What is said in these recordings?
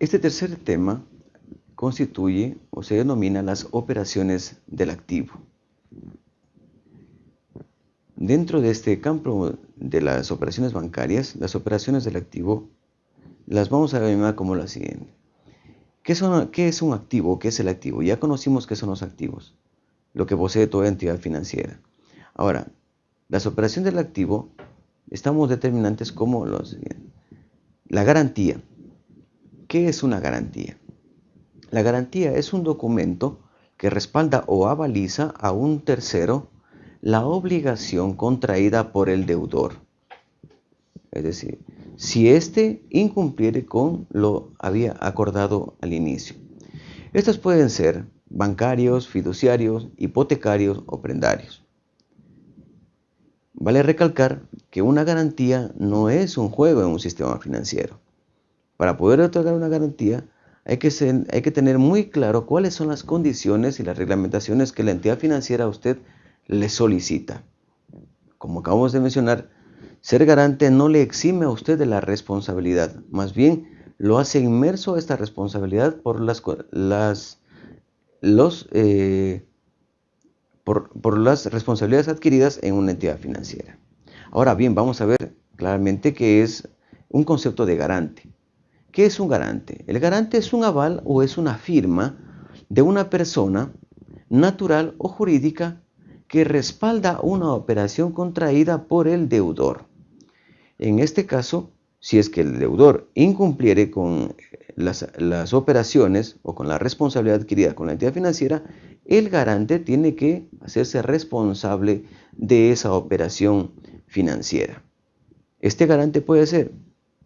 Este tercer tema constituye o se denomina las operaciones del activo. Dentro de este campo de las operaciones bancarias, las operaciones del activo las vamos a llamar como la siguiente. ¿Qué, ¿Qué, es un activo? ¿Qué es el activo? Ya conocimos qué son los activos, lo que posee toda entidad financiera. Ahora, las operaciones del activo estamos determinantes como los La garantía. ¿Qué es una garantía? La garantía es un documento que respalda o avaliza a un tercero la obligación contraída por el deudor. Es decir, si éste incumpliere con lo había acordado al inicio. Estos pueden ser bancarios, fiduciarios, hipotecarios o prendarios. Vale recalcar que una garantía no es un juego en un sistema financiero. Para poder otorgar una garantía hay que, que tener muy claro cuáles son las condiciones y las reglamentaciones que la entidad financiera a usted le solicita. Como acabamos de mencionar, ser garante no le exime a usted de la responsabilidad, más bien lo hace inmerso a esta responsabilidad por las, eh, por, por las responsabilidades adquiridas en una entidad financiera. Ahora bien, vamos a ver claramente qué es un concepto de garante. ¿Qué es un garante? El garante es un aval o es una firma de una persona natural o jurídica que respalda una operación contraída por el deudor. En este caso, si es que el deudor incumpliere con las, las, operaciones o con la responsabilidad adquirida con la entidad financiera, el garante tiene que hacerse responsable de esa operación financiera. Este garante puede ser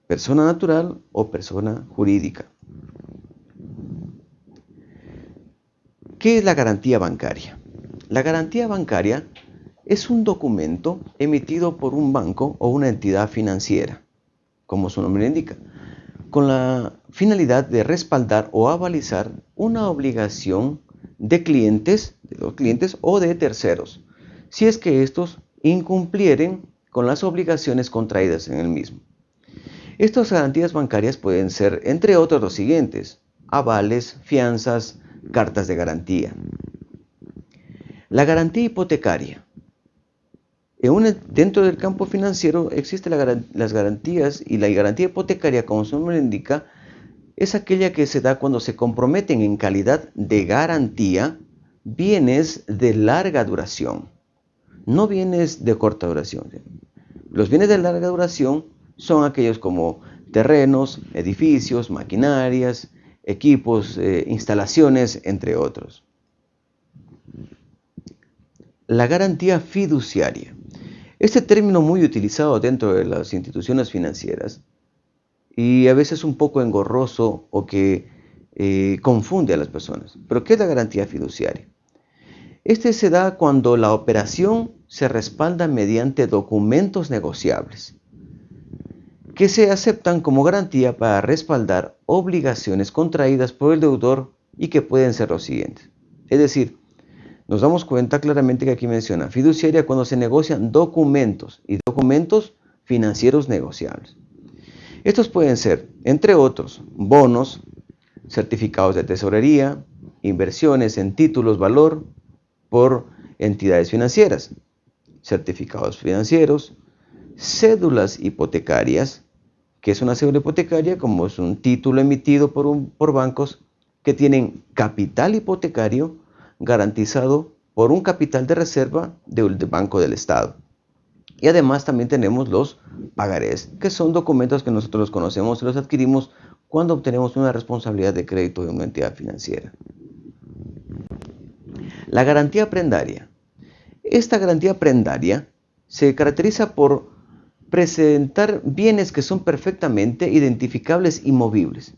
persona natural o persona jurídica. ¿Qué es la garantía bancaria? La garantía bancaria es un documento emitido por un banco o una entidad financiera, como su nombre indica, con la finalidad de respaldar o avalizar una obligación de clientes, de los clientes o de terceros, si es que estos incumplieren con las obligaciones contraídas en el mismo. Estas garantías bancarias pueden ser, entre otros, los siguientes, avales, fianzas, cartas de garantía. La garantía hipotecaria. dentro del campo financiero existen las garantías y la garantía hipotecaria, como su nombre indica, es aquella que se da cuando se comprometen en calidad de garantía bienes de larga duración, no bienes de corta duración. Los bienes de larga duración son aquellos como terrenos, edificios, maquinarias, equipos, eh, instalaciones, entre otros. La garantía fiduciaria. Este término muy utilizado dentro de las instituciones financieras y a veces un poco engorroso o que eh, confunde a las personas. ¿Pero qué es la garantía fiduciaria? Este se da cuando la operación se respalda mediante documentos negociables que se aceptan como garantía para respaldar obligaciones contraídas por el deudor y que pueden ser los siguientes. Es decir, nos damos cuenta claramente que aquí menciona fiduciaria cuando se negocian documentos y documentos financieros negociables. Estos pueden ser, entre otros, bonos, certificados de tesorería, inversiones en títulos valor por entidades financieras, certificados financieros, cédulas hipotecarias, que es una cédula hipotecaria como es un título emitido por, un, por bancos que tienen capital hipotecario garantizado por un capital de reserva del Banco del Estado. Y además también tenemos los pagarés, que son documentos que nosotros conocemos y los adquirimos cuando obtenemos una responsabilidad de crédito de una entidad financiera. La garantía prendaria. Esta garantía prendaria se caracteriza por presentar bienes que son perfectamente identificables y movibles.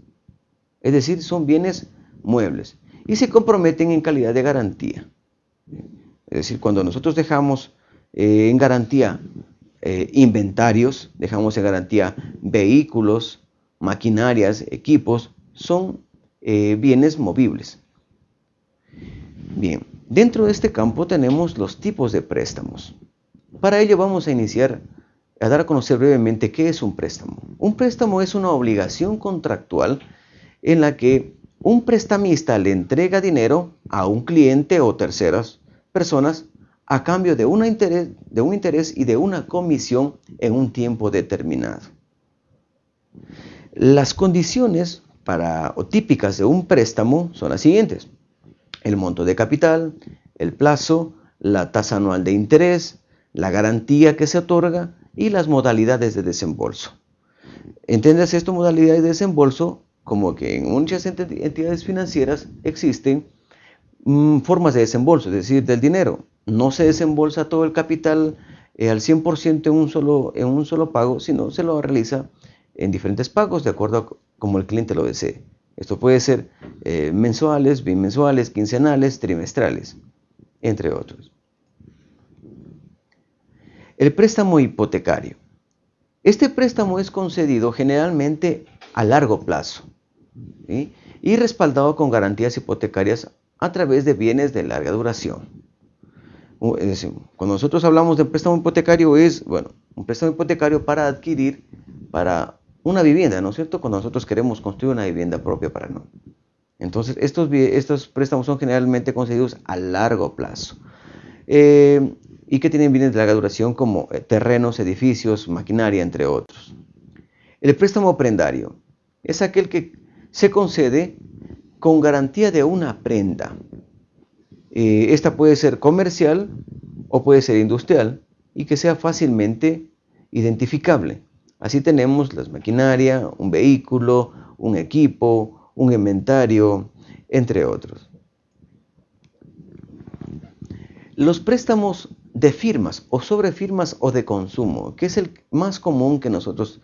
Es decir, son bienes muebles y se comprometen en calidad de garantía. Es decir, cuando nosotros dejamos eh, en garantía eh, inventarios, dejamos en garantía vehículos, maquinarias, equipos, son eh, bienes movibles. Bien, dentro de este campo tenemos los tipos de préstamos. Para ello vamos a iniciar a dar a conocer brevemente qué es un préstamo. Un préstamo es una obligación contractual en la que un prestamista le entrega dinero a un cliente o terceras personas a cambio de, interés, de un interés y de una comisión en un tiempo determinado. Las condiciones típicas de un préstamo son las siguientes. El monto de capital, el plazo, la tasa anual de interés, la garantía que se otorga y las modalidades de desembolso. Entiendes esto, modalidades de desembolso, como que en muchas entidades financieras existen mm, formas de desembolso, es decir, del dinero. No se desembolsa todo el capital eh, al 100% en un, solo, en un solo pago, sino se lo realiza en diferentes pagos de acuerdo a como el cliente lo desee. Esto puede ser eh, mensuales, bimensuales, quincenales, trimestrales, entre otros. El préstamo hipotecario. Este préstamo es concedido generalmente a largo plazo y respaldado con garantías hipotecarias a través de bienes de larga duración. cuando nosotros hablamos de préstamo hipotecario es, bueno, un préstamo hipotecario para adquirir, para una vivienda, ¿no es cierto? Cuando nosotros queremos construir una vivienda propia para no. Entonces, estos, estos préstamos son generalmente concedidos a largo plazo. Eh, y que tienen bienes de larga duración como eh, terrenos, edificios, maquinaria, entre otros. El préstamo prendario es aquel que se concede con garantía de una prenda. Eh, esta puede ser comercial o puede ser industrial y que sea fácilmente identificable. Así tenemos las maquinaria, un vehículo, un equipo, un inventario, entre otros. Los préstamos de firmas o sobre firmas o de consumo, que es el más común que nosotros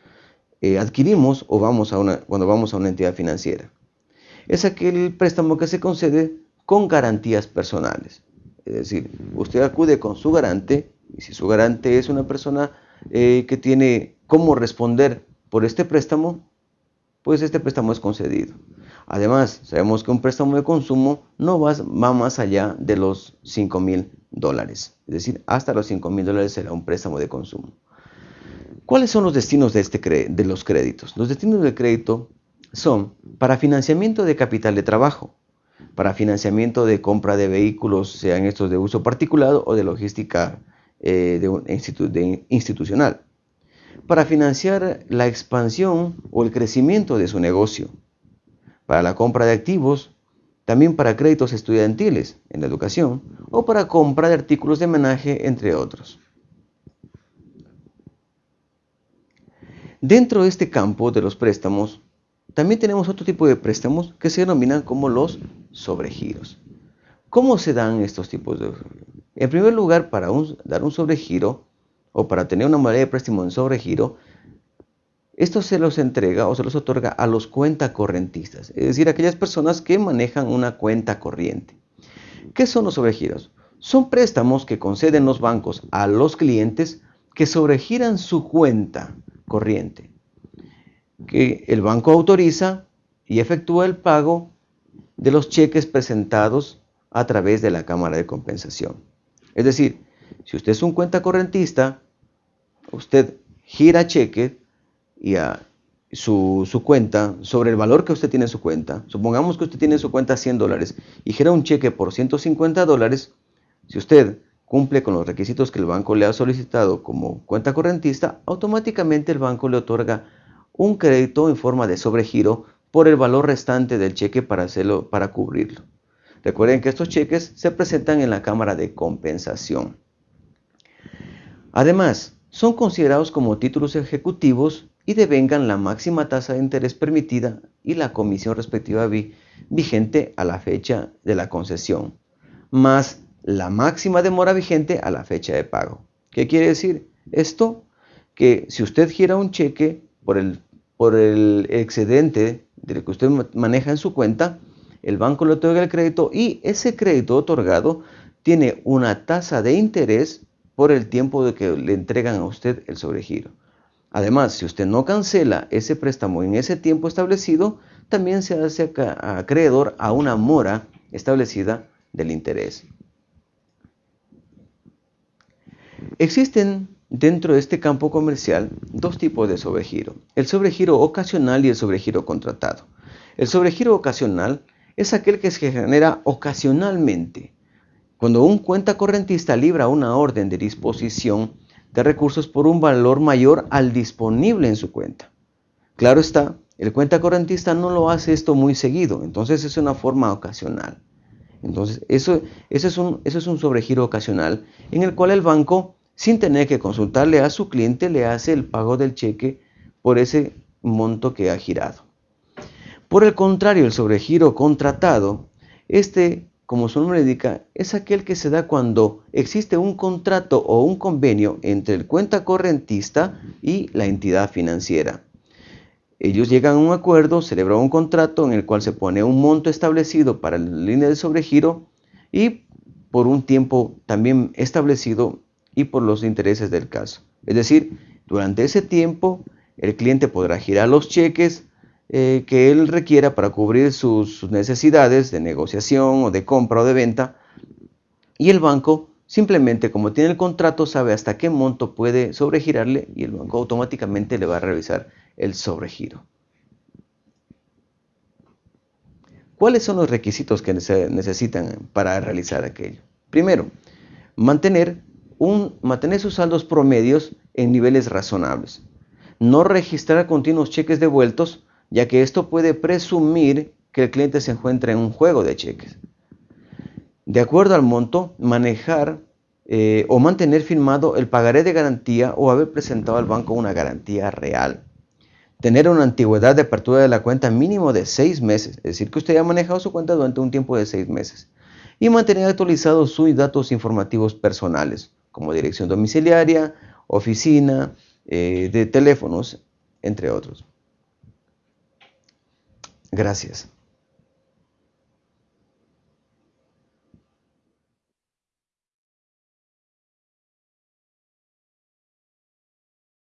eh, adquirimos o vamos a una, cuando vamos a una entidad financiera. Es aquel préstamo que se concede con garantías personales. Es decir, usted acude con su garante y si su garante es una persona eh, que tiene cómo responder por este préstamo, pues este préstamo es concedido. Además, sabemos que un préstamo de consumo no va, más allá de los 5 mil dólares. Es decir, hasta los 5 mil dólares será un préstamo de consumo. ¿Cuáles son los destinos de, este de los créditos? Los destinos del crédito son para financiamiento de capital de trabajo, para financiamiento de compra de vehículos, sean estos de uso particular o de logística eh, de institucional, para financiar la expansión o el crecimiento de su negocio, para la compra de activos, también para créditos estudiantiles en la educación o para compra de artículos de homenaje, entre otros. Dentro de este campo de los préstamos, también tenemos otro tipo de préstamos que se denominan como los sobregiros. ¿Cómo se dan estos tipos de en primer lugar, para dar un sobregiro o para tener una modalidad de préstamo en sobregiro, esto se los entrega o se los otorga a los cuentacorrentistas, es decir, aquellas personas que manejan una cuenta corriente. ¿Qué son los sobregiros? Son préstamos que conceden los bancos a los clientes que sobregiran su cuenta corriente, que el banco autoriza y efectúa el pago de los cheques presentados a través de la Cámara de Compensación. Es decir, si usted es un cuenta correntista, usted gira cheque y a su, cuenta sobre el valor que usted tiene en su cuenta. Supongamos que usted tiene en su cuenta 100 dólares y gira un cheque por 150 dólares. Si usted cumple con los requisitos que el banco le ha solicitado como cuenta correntista, automáticamente el banco le otorga un crédito en forma de sobregiro por el valor restante del cheque para, hacerlo, para cubrirlo. Recuerden que estos cheques se presentan en la Cámara de Compensación. Además, son considerados como títulos ejecutivos y devengan la máxima tasa de interés permitida y la comisión respectiva vigente a la fecha de la concesión, más la máxima demora vigente a la fecha de pago. ¿Qué quiere decir esto? Que si usted gira un cheque por el, por el excedente del que usted maneja en su cuenta, el banco le otorga el crédito y ese crédito otorgado tiene una tasa de interés por el tiempo de que le entregan a usted el sobregiro. Además, si usted no cancela ese préstamo en ese tiempo establecido, también se hace acreedor a una mora establecida del interés. Existen dentro de este campo comercial dos tipos de sobregiro, el sobregiro ocasional y el sobregiro contratado. El sobregiro ocasional es aquel que se genera ocasionalmente, cuando un cuenta correntista libra una orden de disposición de recursos por un valor mayor al disponible en su cuenta. Claro está, el cuenta correntista no lo hace esto muy seguido, entonces es una forma ocasional. Entonces, eso, eso, es un, eso es un sobregiro ocasional en el cual el banco, sin tener que consultarle a su cliente, le hace el pago del cheque por ese monto que ha girado. Por el contrario, el sobregiro contratado, este, como su nombre indica, es aquel que se da cuando existe un contrato o un convenio entre el cuenta correntista y la entidad financiera. Ellos llegan a un acuerdo, celebran un contrato en el cual se pone un monto establecido para la línea de sobregiro y por un tiempo también establecido y por los intereses del caso. Es decir, durante ese tiempo el cliente podrá girar los cheques eh, que él requiera para cubrir sus, necesidades de negociación o de compra o de venta y el banco simplemente como tiene el contrato sabe hasta qué monto puede sobregirarle y el banco automáticamente le va a revisar el sobregiro. ¿Cuáles son los requisitos que se necesitan para realizar aquello? Primero, mantener, un, mantener sus saldos promedios en niveles razonables. No registrar continuos cheques devueltos, ya que esto puede presumir que el cliente se encuentra en un juego de cheques. De acuerdo al monto, manejar eh, o mantener firmado el pagaré de garantía o haber presentado al banco una garantía real tener una antigüedad de apertura de la cuenta mínimo de seis meses, es decir, que usted haya manejado su cuenta durante un tiempo de seis meses, y mantener actualizados sus datos informativos personales, como dirección domiciliaria, oficina, eh, de teléfonos, entre otros. Gracias.